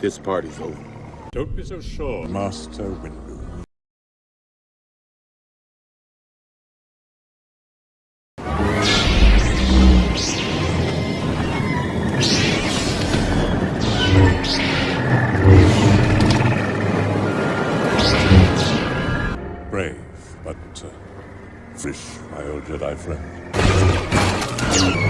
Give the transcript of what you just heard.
This party's over. Don't be so sure. Master Windu. Brave, but uh, fish, my old Jedi friend.